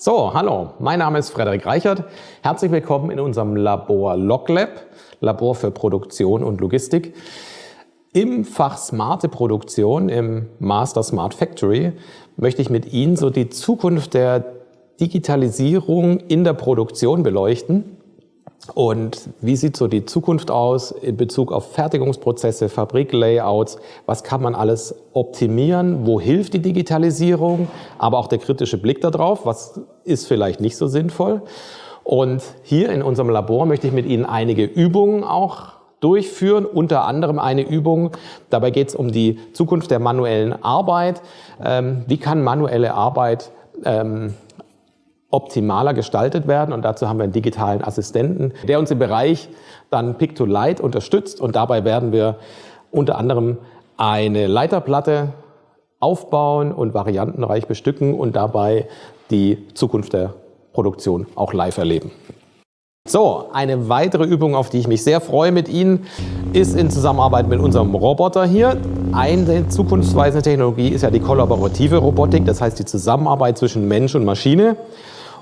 So, hallo, mein Name ist Frederik Reichert. Herzlich willkommen in unserem Labor LogLab, Labor für Produktion und Logistik. Im Fach Smarte Produktion, im Master Smart Factory, möchte ich mit Ihnen so die Zukunft der Digitalisierung in der Produktion beleuchten. Und wie sieht so die Zukunft aus in Bezug auf Fertigungsprozesse, Fabriklayouts? Was kann man alles optimieren? Wo hilft die Digitalisierung? Aber auch der kritische Blick darauf, was ist vielleicht nicht so sinnvoll? Und hier in unserem Labor möchte ich mit Ihnen einige Übungen auch durchführen, unter anderem eine Übung. Dabei geht es um die Zukunft der manuellen Arbeit. Ähm, wie kann manuelle Arbeit ähm, optimaler gestaltet werden. Und dazu haben wir einen digitalen Assistenten, der uns im Bereich dann Pick-to-Light unterstützt. Und dabei werden wir unter anderem eine Leiterplatte aufbauen und variantenreich bestücken und dabei die Zukunft der Produktion auch live erleben. So, eine weitere Übung, auf die ich mich sehr freue mit Ihnen, ist in Zusammenarbeit mit unserem Roboter hier. Eine zukunftsweisende Technologie ist ja die kollaborative Robotik, das heißt die Zusammenarbeit zwischen Mensch und Maschine.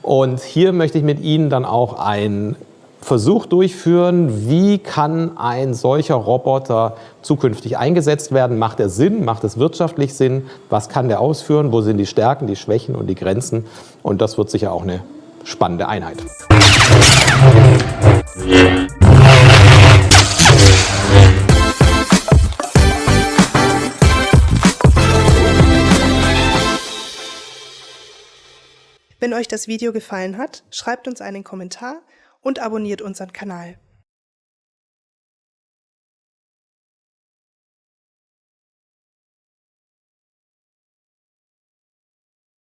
Und hier möchte ich mit Ihnen dann auch einen Versuch durchführen, wie kann ein solcher Roboter zukünftig eingesetzt werden? Macht er Sinn? Macht es wirtschaftlich Sinn? Was kann der ausführen? Wo sind die Stärken, die Schwächen und die Grenzen? Und das wird sicher auch eine spannende Einheit. Wenn euch das Video gefallen hat, schreibt uns einen Kommentar und abonniert unseren Kanal.